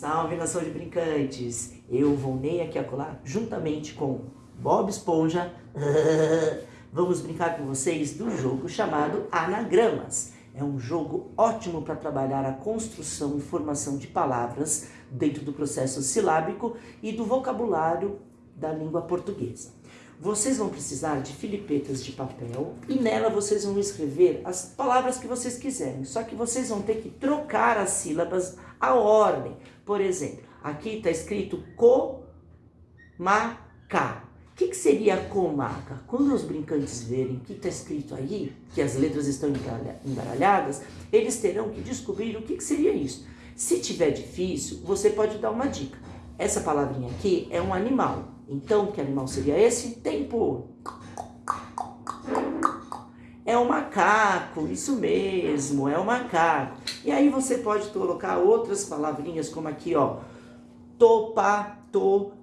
Salve nação de brincantes! Eu, Volney aqui acolá, juntamente com Bob Esponja, vamos brincar com vocês do jogo chamado Anagramas. É um jogo ótimo para trabalhar a construção e formação de palavras dentro do processo silábico e do vocabulário da língua portuguesa. Vocês vão precisar de filipetas de papel e nela vocês vão escrever as palavras que vocês quiserem. Só que vocês vão ter que trocar as sílabas, a ordem. Por exemplo, aqui está escrito co-ma-ca. O que, que seria comaca? Quando os brincantes verem que está escrito aí, que as letras estão embaralhadas, eles terão que descobrir o que, que seria isso. Se tiver difícil, você pode dar uma dica. Essa palavrinha aqui é um animal. Então, que animal seria esse? Tempo. É um macaco, isso mesmo, é o um macaco. E aí você pode colocar outras palavrinhas como aqui, ó. Topatoimo.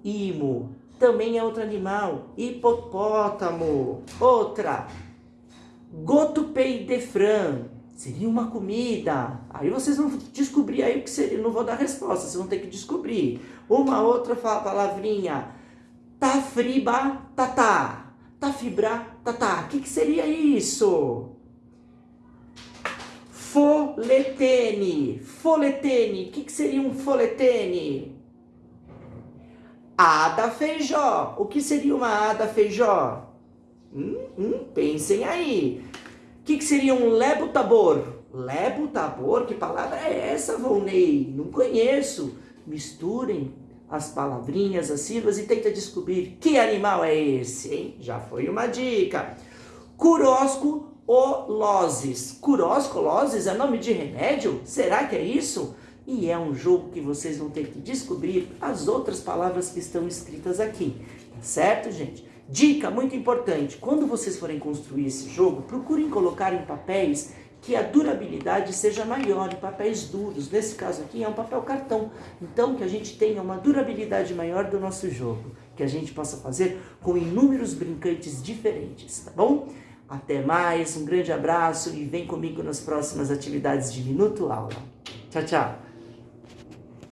Também é outro animal. Hipopótamo. Outra. Gotupeidefran. Seria uma comida. Aí vocês vão descobrir aí o que seria. Não vou dar resposta, vocês vão ter que descobrir. Uma outra palavrinha Tafriba tatá. Tafibra tatá. O que, que seria isso? Foletene. Foletene. O que, que seria um foletene? Ada feijó. O que seria uma ada feijó? Hum, hum, pensem aí. O que, que seria um lebo tabor? Lebo tabor? Que palavra é essa, Volney? Não conheço. Misturem as palavrinhas, as sílabas e tenta descobrir que animal é esse, hein? Já foi uma dica. Curosco oloses. Curosco oloses é nome de remédio? Será que é isso? E é um jogo que vocês vão ter que descobrir as outras palavras que estão escritas aqui. Tá certo, gente? Dica muito importante, quando vocês forem construir esse jogo, procurem colocar em papéis que a durabilidade seja maior em papéis duros. Nesse caso aqui é um papel cartão. Então que a gente tenha uma durabilidade maior do nosso jogo. Que a gente possa fazer com inúmeros brincantes diferentes, tá bom? Até mais, um grande abraço e vem comigo nas próximas atividades de Minuto Aula. Tchau, tchau!